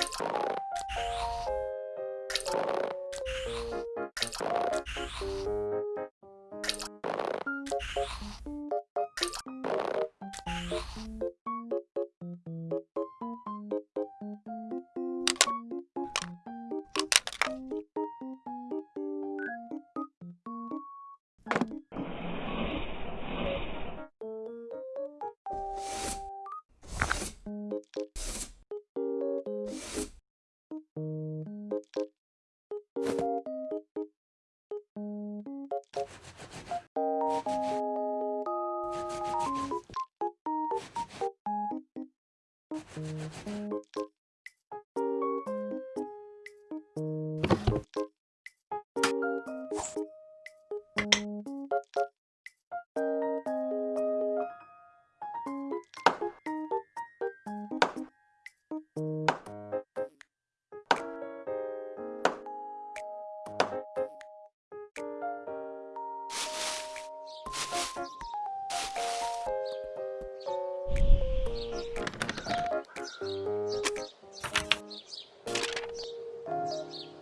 you Thank you.